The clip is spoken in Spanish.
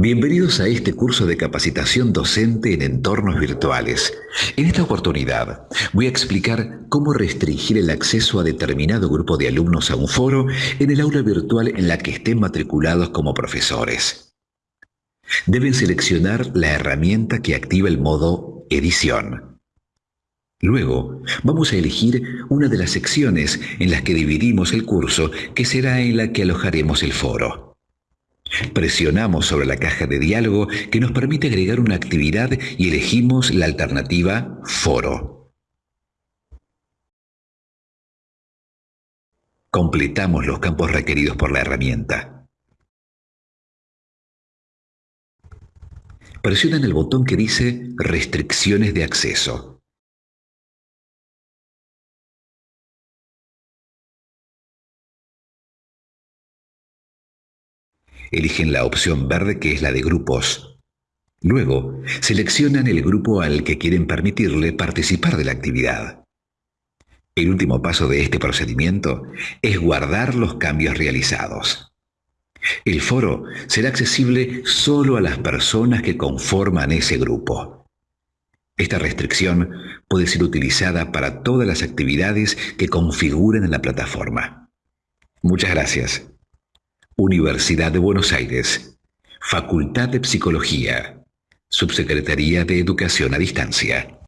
Bienvenidos a este curso de capacitación docente en entornos virtuales. En esta oportunidad voy a explicar cómo restringir el acceso a determinado grupo de alumnos a un foro en el aula virtual en la que estén matriculados como profesores. Deben seleccionar la herramienta que activa el modo edición. Luego, vamos a elegir una de las secciones en las que dividimos el curso, que será en la que alojaremos el foro. Presionamos sobre la caja de diálogo que nos permite agregar una actividad y elegimos la alternativa Foro. Completamos los campos requeridos por la herramienta. Presionan el botón que dice Restricciones de acceso. Eligen la opción verde que es la de grupos. Luego, seleccionan el grupo al que quieren permitirle participar de la actividad. El último paso de este procedimiento es guardar los cambios realizados. El foro será accesible solo a las personas que conforman ese grupo. Esta restricción puede ser utilizada para todas las actividades que configuren en la plataforma. Muchas gracias. Universidad de Buenos Aires, Facultad de Psicología, Subsecretaría de Educación a Distancia.